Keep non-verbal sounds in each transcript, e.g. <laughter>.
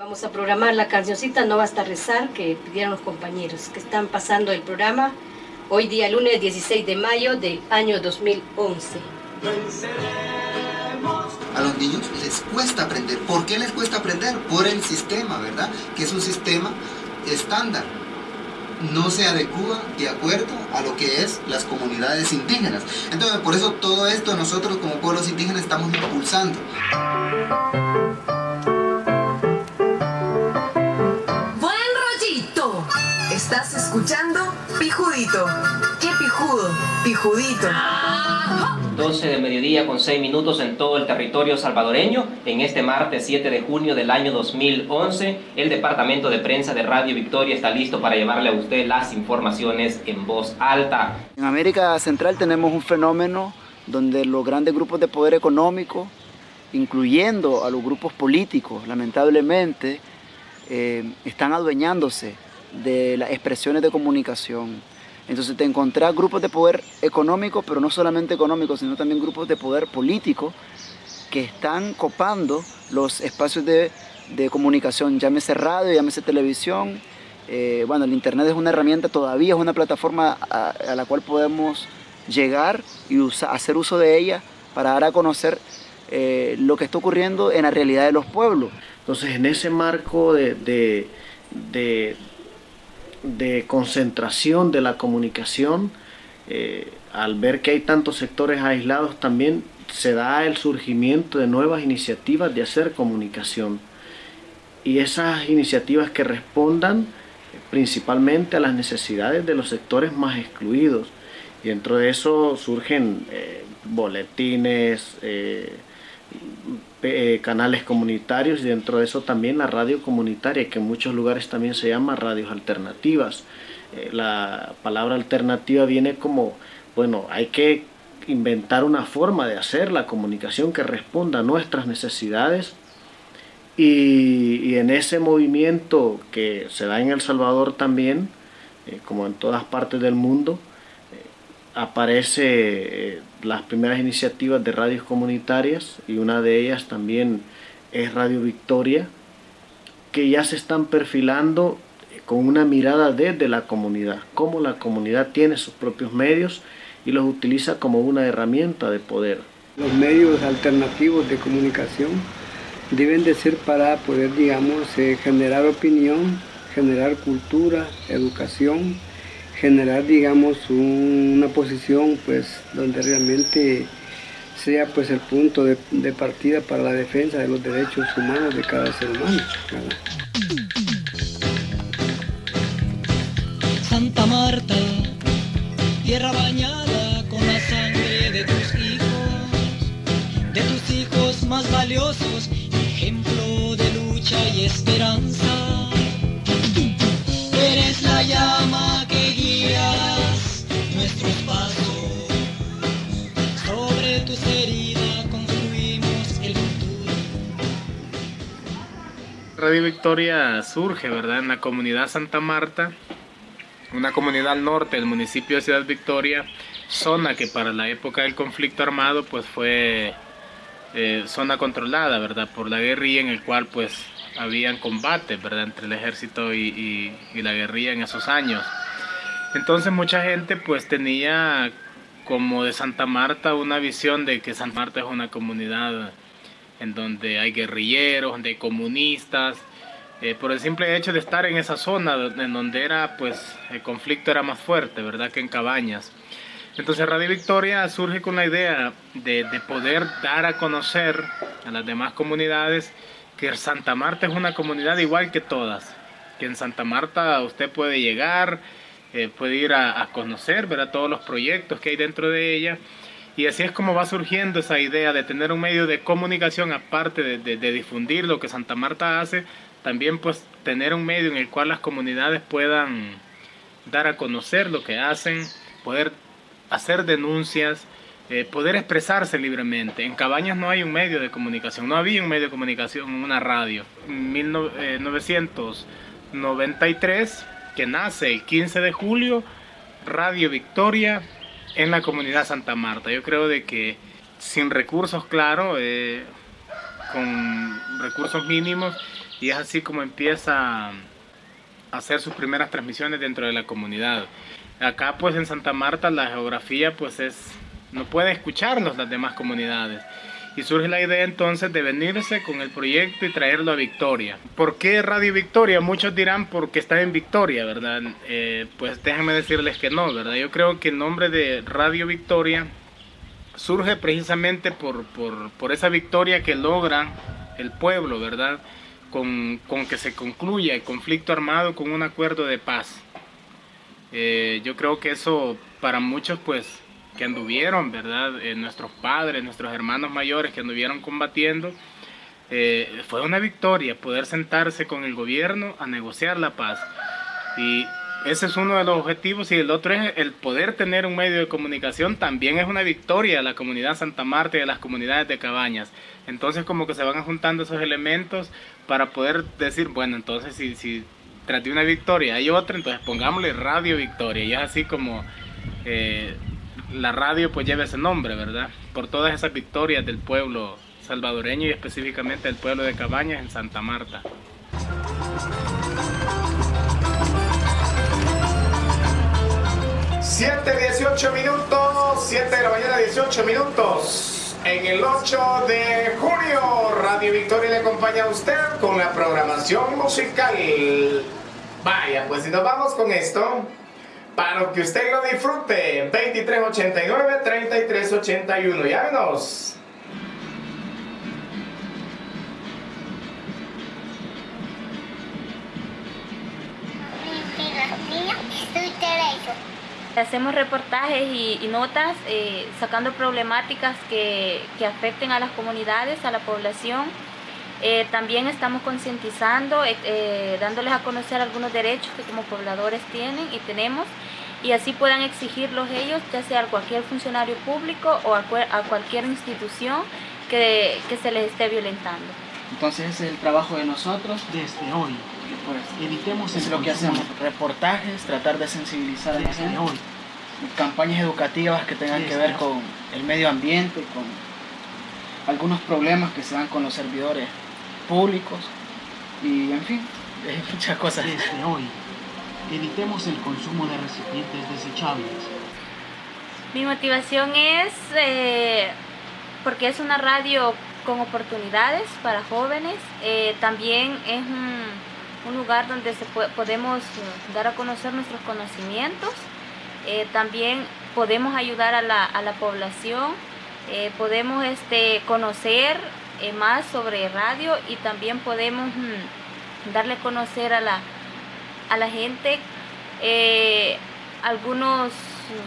Vamos a programar la cancioncita No Basta Rezar que pidieron los compañeros que están pasando el programa hoy día lunes 16 de mayo del año 2011. A los niños les cuesta aprender. ¿Por qué les cuesta aprender? Por el sistema, ¿verdad? Que es un sistema estándar. No se adecua de acuerdo a lo que es las comunidades indígenas. Entonces, por eso todo esto nosotros como pueblos indígenas estamos impulsando. Estás escuchando Pijudito. ¿Qué pijudo? Pijudito. 12 de mediodía con 6 minutos en todo el territorio salvadoreño. En este martes 7 de junio del año 2011, el Departamento de Prensa de Radio Victoria está listo para llevarle a usted las informaciones en voz alta. En América Central tenemos un fenómeno donde los grandes grupos de poder económico, incluyendo a los grupos políticos, lamentablemente, eh, están adueñándose de las expresiones de comunicación. Entonces te encontrás grupos de poder económico, pero no solamente económico, sino también grupos de poder político que están copando los espacios de, comunicación, llámese radio, llámese televisión. Eh, bueno, el Internet es una herramienta, todavía es una plataforma a, la cual podemos llegar y hacer uso de ella para dar a conocer eh, lo que está ocurriendo en la realidad de los pueblos. Entonces, en ese marco de, de concentración de la comunicación, eh, al ver que hay tantos sectores aislados, también se da el surgimiento de nuevas iniciativas de hacer comunicación. Y esas iniciativas que respondan principalmente a las necesidades de los sectores más excluidos. Y dentro de eso surgen eh, boletines, eh, eh, canales comunitarios y dentro de eso también la radio comunitaria, que en muchos lugares también se llama radios alternativas. Eh, la palabra alternativa viene como, bueno, hay que inventar una forma de hacer la comunicación que responda a nuestras necesidades y, en ese movimiento que se da en El Salvador también, eh, como en todas partes del mundo, aparece eh, las primeras iniciativas de radios comunitarias y una de ellas también es Radio Victoria, que ya se están perfilando con una mirada desde la comunidad, cómo la comunidad tiene sus propios medios y los utiliza como una herramienta de poder. Los medios alternativos de comunicación deben de ser para poder, digamos, eh, generar opinión, generar cultura, educación, generar, digamos, una posición pues donde realmente sea pues el punto de, partida para la defensa de los derechos humanos de cada ser humano. Santa Marta, tierra bañada con la sangre de tus hijos, de tus hijos más valiosos, ejemplo de lucha y esperanza. Radio Victoria surge, ¿verdad? En la comunidad Santa Marta, una comunidad al norte del municipio de Ciudad Victoria, zona que para la época del conflicto armado pues fue eh, zona controlada, ¿verdad? Por la guerrilla en el cual pues habían combates, ¿verdad? Entre el ejército y la guerrilla en esos años. Entonces mucha gente pues tenía como de Santa Marta una visión de que Santa Marta es una comunidad en donde hay guerrilleros, hay comunistas, eh, por el simple hecho de estar en esa zona en donde era pues el conflicto era más fuerte, ¿verdad? Que en Cabañas. Entonces Radio Victoria surge con la idea de, de poder dar a conocer a las demás comunidades que Santa Marta es una comunidad igual que todas, que en Santa Marta usted puede llegar, eh, puede ir a, conocer, ver a todos los proyectos que hay dentro de ella. Y así es como va surgiendo esa idea de tener un medio de comunicación, aparte de, difundir lo que Santa Marta hace, también pues tener un medio en el cual las comunidades puedan dar a conocer lo que hacen, poder hacer denuncias, eh, poder expresarse libremente. En Cabañas no hay un medio de comunicación, no había un medio de comunicación, una radio. En 1993 que nace el 15 de julio, Radio Victoria en la comunidad Santa Marta. Yo creo de que sin recursos, claro, eh, con recursos mínimos, y es así como empieza a hacer sus primeras transmisiones dentro de la comunidad. Acá pues en Santa Marta la geografía pues es, no puede escucharlos las demás comunidades. Y surge la idea entonces de venirse con el proyecto y traerlo a Victoria. ¿Por qué Radio Victoria? Muchos dirán porque está en Victoria, ¿verdad? Eh, pues déjenme decirles que no, ¿verdad? Yo creo que el nombre de Radio Victoria surge precisamente por, por, por esa victoria que logra el pueblo, ¿verdad? Con, con, que se concluya el conflicto armado con un acuerdo de paz. Eh, yo creo que eso para muchos pues que anduvieron, ¿verdad? Eh, nuestros padres, nuestros hermanos mayores que anduvieron combatiendo, eh, fue una victoria poder sentarse con el gobierno a negociar la paz. Y ese es uno de los objetivos y el otro es el poder tener un medio de comunicación también es una victoria de la comunidad Santa Marta y de las comunidades de Cabañas. Entonces como que se van juntando esos elementos para poder decir, bueno, entonces si, si tras de una victoria hay otra, entonces pongámosle Radio Victoria. Y es así como eh, la radio pues lleva ese nombre, ¿verdad? Por todas esas victorias del pueblo salvadoreño y específicamente del pueblo de Cabañas en Santa Marta. 7, 18 minutos, 7 de la mañana, 18 minutos. En el 8 de junio, Radio Victoria le acompaña a usted con la programación musical. Vaya, pues si nos vamos con esto, para que usted lo disfrute, 2389-3381, llámenos. Hacemos reportajes y, notas eh, sacando problemáticas que, afecten a las comunidades, a la población. Eh, también estamos concientizando, eh, dándoles a conocer algunos derechos que como pobladores tienen y tenemos y así puedan exigirlos ellos, ya sea a cualquier funcionario público o a, cualquier institución que, que se les esté violentando. Entonces ese es el trabajo de nosotros desde hoy. Pues evitemos es lo que hacemos, reportajes, tratar de sensibilizar a la gente, campañas educativas que tengan que ver con el medio ambiente, con algunos problemas que se dan con los servidores públicos y en fin, <laughs> muchas cosas. Desde hoy, evitemos el consumo de recipientes desechables. Mi motivación es eh, porque es una radio con oportunidades para jóvenes, eh, también es un un lugar donde se podemos eh, dar a conocer nuestros conocimientos, eh, también podemos ayudar a la, a la población, eh, podemos este, conocer más sobre radio y también podemos mm, darle a conocer a la, a la gente algunos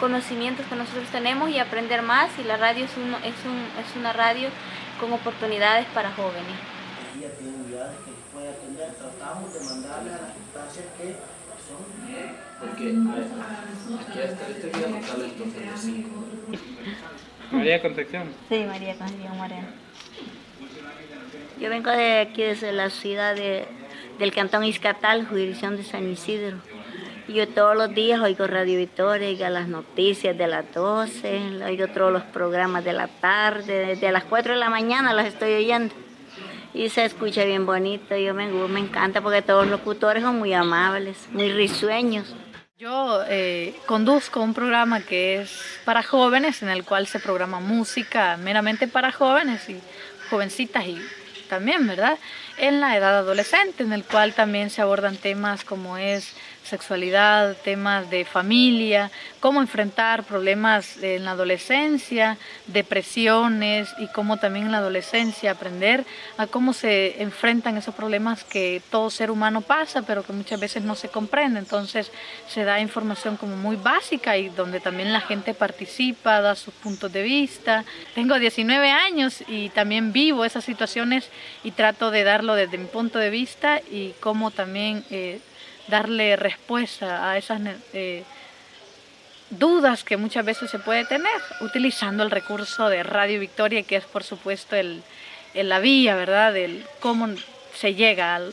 conocimientos que nosotros tenemos y aprender más y la radio es, es, un, es una radio con oportunidades para jóvenes atender, tratamos de mandarle a las instancias que son... Porque aquí el María Concepción. Sí, María Concepción Moreno. Yo vengo de aquí desde la ciudad de, del Cantón Iscatal, jurisdicción de San Isidro. Yo todos los días oigo Radio Victoria, oigo las noticias de las 12, oigo todos los programas de la tarde, desde las 4 de la mañana las estoy oyendo y se escucha bien bonito. Yo me, encanta porque todos los locutores son muy amables, muy risueños. Yo eh, conduzco un programa que es para jóvenes, en el cual se programa música meramente para jóvenes y jovencitas y también, ¿verdad? En la edad adolescente, en el cual también se abordan temas como es sexualidad, temas de familia, cómo enfrentar problemas en la adolescencia, depresiones y cómo también en la adolescencia aprender a cómo se enfrentan esos problemas que todo ser humano pasa, pero que muchas veces no se comprende. Entonces se da información como muy básica y donde también la gente participa, da sus puntos de vista. Tengo 19 años y también vivo esas situaciones y trato de darlo desde mi punto de vista y cómo también... Eh, darle respuesta a esas eh, dudas que muchas veces se puede tener utilizando el recurso de Radio Victoria que es por supuesto el, la vía, ¿verdad? Del cómo se llega al,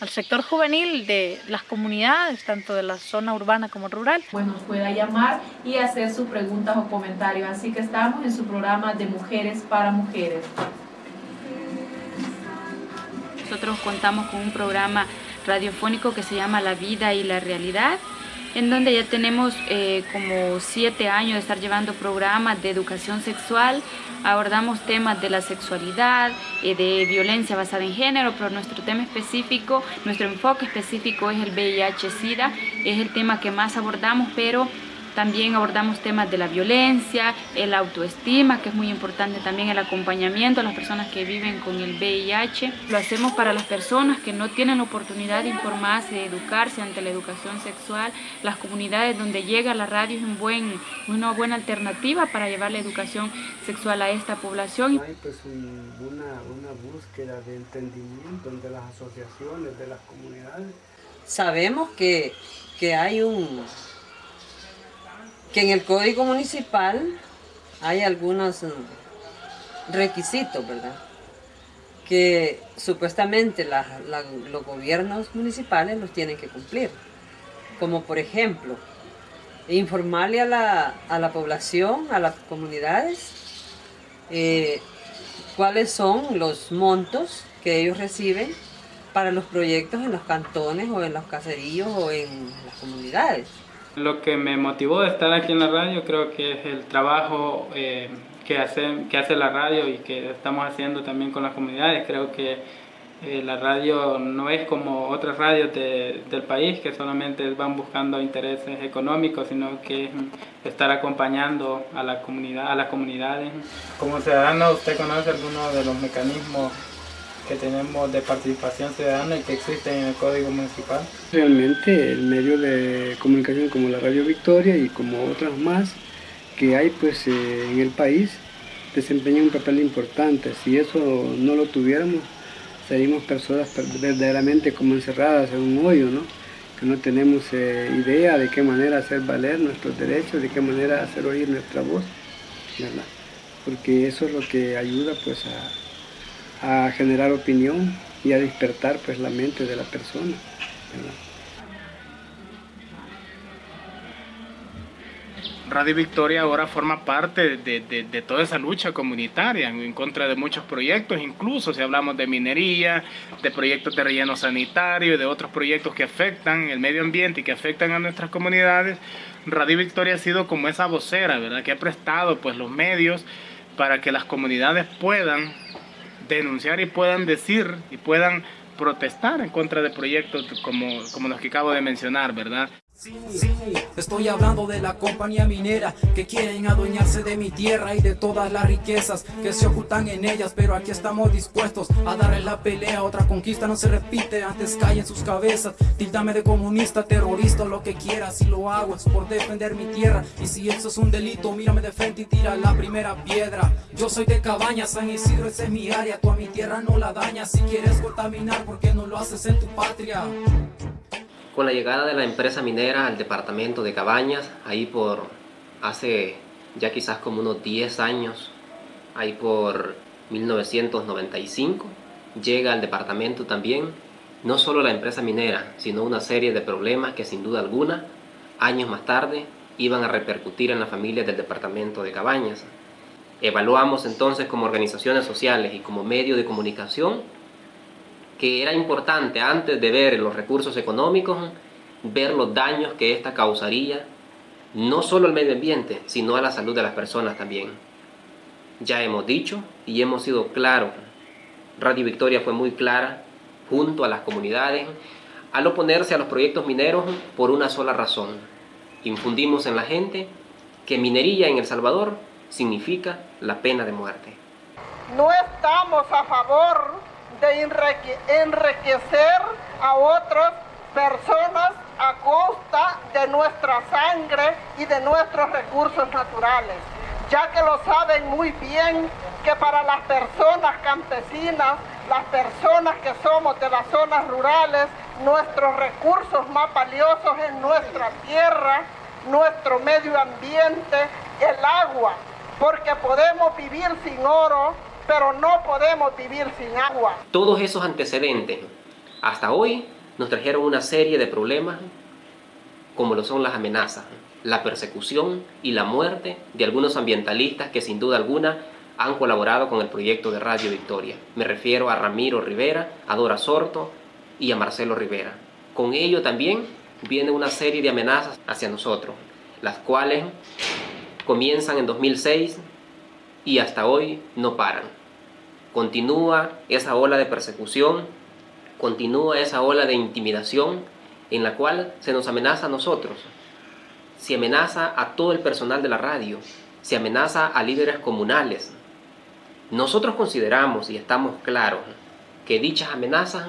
al, sector juvenil de las comunidades, tanto de la zona urbana como rural. Pues nos pueda llamar y hacer sus preguntas o comentarios. Así que estamos en su programa de Mujeres para Mujeres. nosotros contamos con un programa radiofónico que se llama La Vida y la Realidad, en donde ya tenemos eh, como siete años de estar llevando programas de educación sexual, abordamos temas de la sexualidad, eh, de violencia basada en género, pero nuestro tema específico, nuestro enfoque específico es el VIH-Sida, es el tema que más abordamos, pero también abordamos temas de la violencia, el autoestima, que es muy importante también el acompañamiento a las personas que viven con el VIH. Lo hacemos para las personas que no tienen oportunidad de informarse, de educarse ante la educación sexual. Las comunidades donde llega la radio es un buen, una buena alternativa para llevar la educación sexual a esta población. Hay pues una, una búsqueda de entendimiento entre las asociaciones, de las comunidades. Sabemos que, que hay un que en el código municipal hay algunos mm, requisitos, ¿verdad? Que supuestamente los gobiernos municipales los tienen que cumplir. Como por ejemplo, informarle a la, población, a las comunidades, eh, cuáles son los montos que ellos reciben para los proyectos en los cantones o en los caseríos o en las comunidades. Lo que me motivó de estar aquí en la radio creo que es el trabajo eh, que, hace, que hace la radio y que estamos haciendo también con las comunidades. Creo que eh, la radio no es como otras radios del país que solamente van buscando intereses económicos, sino que es estar acompañando a la comunidad, a las comunidades. Como ciudadano, ¿usted conoce algunos de los mecanismos que tenemos de participación ciudadana y que existen en el Código Municipal. Realmente el medio de comunicación como la Radio Victoria y como otras más que hay pues eh, en el país desempeñan un papel importante. Si eso no lo tuviéramos, seríamos personas verdaderamente como encerradas en un hoyo, ¿no? que no tenemos eh, idea de qué manera hacer valer nuestros derechos, de qué manera hacer oír nuestra voz, ¿verdad? porque eso es lo que ayuda pues a, a generar opinión y a despertar pues la mente de la persona. Radio Victoria ahora forma parte de, toda esa lucha comunitaria en contra de muchos proyectos, incluso si hablamos de minería, de proyectos de relleno sanitario y de otros proyectos que afectan el medio ambiente y que afectan a nuestras comunidades, Radio Victoria ha sido como esa vocera, ¿verdad? Que ha prestado pues los medios para que las comunidades puedan denunciar y puedan decir y puedan protestar en contra de proyectos como, como los que acabo de mencionar, ¿verdad? Estoy hablando de la compañía minera que quieren adueñarse de mi tierra y de todas las riquezas que se ocultan en ellas, pero aquí estamos dispuestos a darle la pelea. Otra conquista no se repite, antes caen sus cabezas. Tildame de comunista, terrorista, lo que quieras. Si lo hago es por defender mi tierra. Y si eso es un delito, mírame de frente y tira la primera piedra. Yo soy de Cabaña, San Isidro, esa es mi área. Tú a mi tierra no la dañas. Si quieres contaminar, ¿por qué no lo haces en tu patria? Con la llegada de la empresa minera al departamento de Cabañas, ahí por hace ya quizás como unos 10 años, ahí por 1995, llega al departamento también no solo la empresa minera, sino una serie de problemas que sin duda alguna, años más tarde, iban a repercutir en las familias del departamento de Cabañas. Evaluamos entonces como organizaciones sociales y como medio de comunicación que era importante antes de ver los recursos económicos, ver los daños que esta causaría, no solo al medio ambiente, sino a la salud de las personas también. Ya hemos dicho y hemos sido claros, Radio Victoria fue muy clara junto a las comunidades al oponerse a los proyectos mineros por una sola razón. Infundimos en la gente que minería en El Salvador significa la pena de muerte. No estamos a favor de enriquecer a otras personas a costa de nuestra sangre y de nuestros recursos naturales, ya que lo saben muy bien que para las personas campesinas, las personas que somos de las zonas rurales, nuestros recursos más valiosos es nuestra tierra, nuestro medio ambiente, el agua, porque podemos vivir sin oro, pero no podemos vivir sin agua. Todos esos antecedentes hasta hoy nos trajeron una serie de problemas como lo son las amenazas, la persecución y la muerte de algunos ambientalistas que sin duda alguna han colaborado con el proyecto de Radio Victoria. Me refiero a Ramiro Rivera, a Dora Sorto y a Marcelo Rivera. Con ello también viene una serie de amenazas hacia nosotros, las cuales comienzan en 2006 y hasta hoy no paran. Continúa esa ola de persecución, continúa esa ola de intimidación en la cual se nos amenaza a nosotros. Se amenaza a todo el personal de la radio, se amenaza a líderes comunales. Nosotros consideramos y estamos claros que dichas amenazas,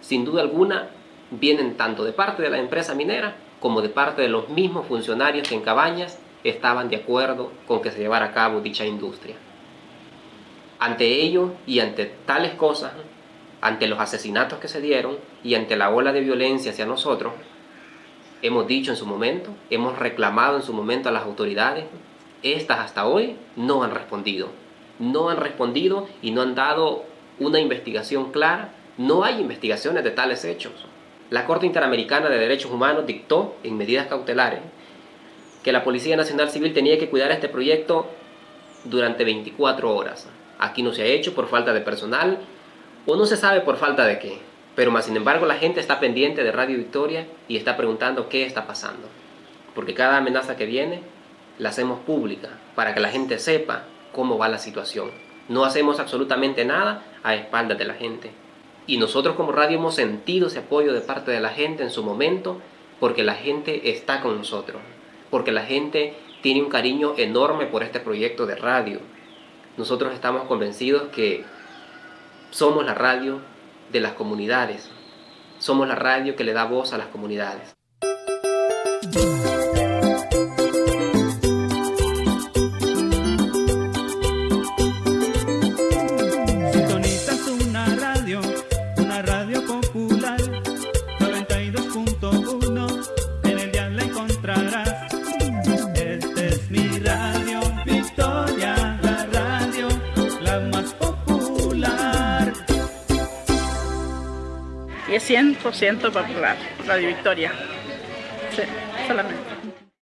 sin duda alguna, vienen tanto de parte de la empresa minera como de parte de los mismos funcionarios que en Cabañas estaban de acuerdo con que se llevara a cabo dicha industria. Ante ello y ante tales cosas, ante los asesinatos que se dieron y ante la ola de violencia hacia nosotros, hemos dicho en su momento, hemos reclamado en su momento a las autoridades, estas hasta hoy no han respondido. No han respondido y no han dado una investigación clara. No hay investigaciones de tales hechos. La Corte Interamericana de Derechos Humanos dictó en medidas cautelares que la Policía Nacional Civil tenía que cuidar este proyecto durante 24 horas. Aquí no se ha hecho por falta de personal o no se sabe por falta de qué. Pero más sin embargo la gente está pendiente de Radio Victoria y está preguntando qué está pasando. Porque cada amenaza que viene la hacemos pública para que la gente sepa cómo va la situación. No hacemos absolutamente nada a espaldas de la gente. Y nosotros como radio hemos sentido ese apoyo de parte de la gente en su momento porque la gente está con nosotros porque la gente tiene un cariño enorme por este proyecto de radio. Nosotros estamos convencidos que somos la radio de las comunidades, somos la radio que le da voz a las comunidades. 100% popular, Radio Victoria. Sí, solamente.